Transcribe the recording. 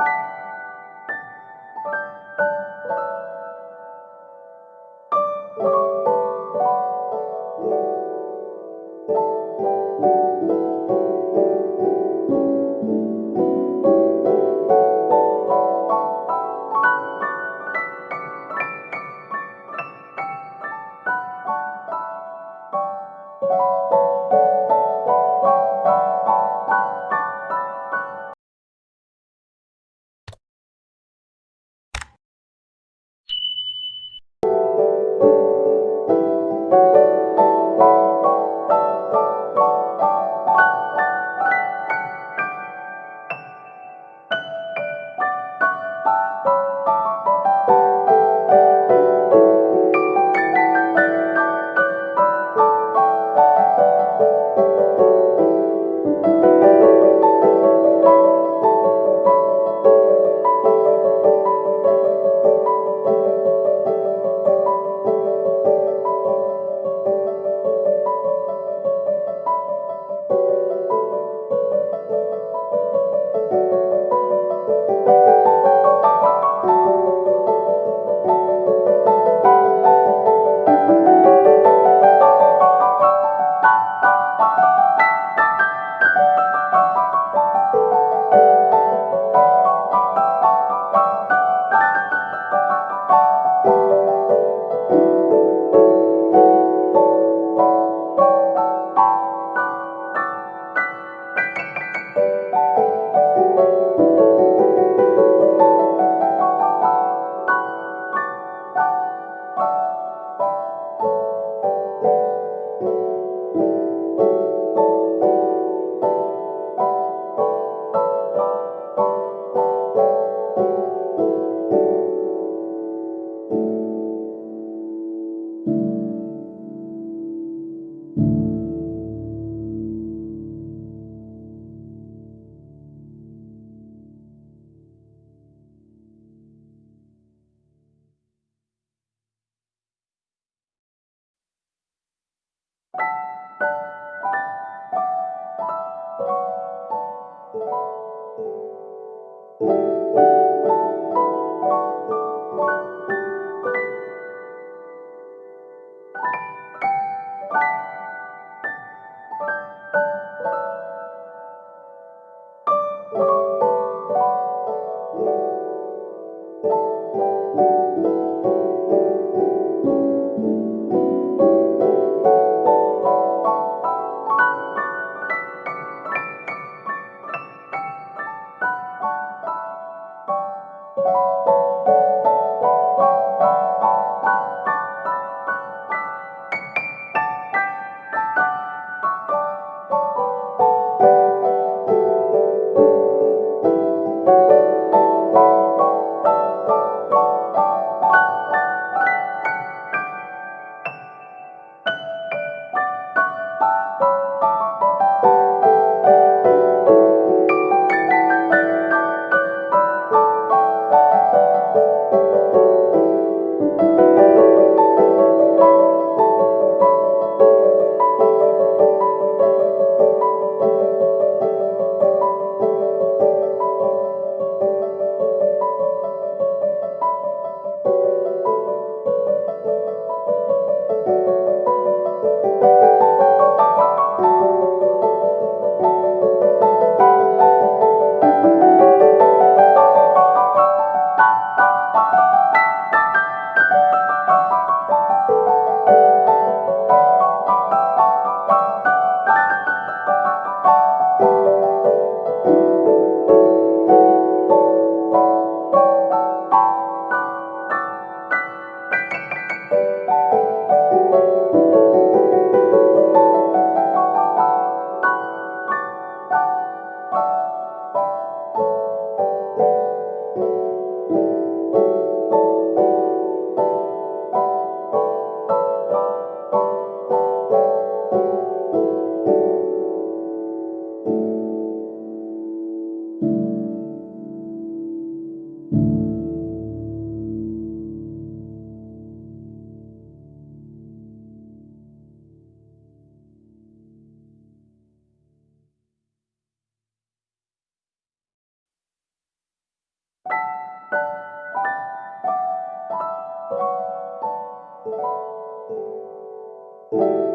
you you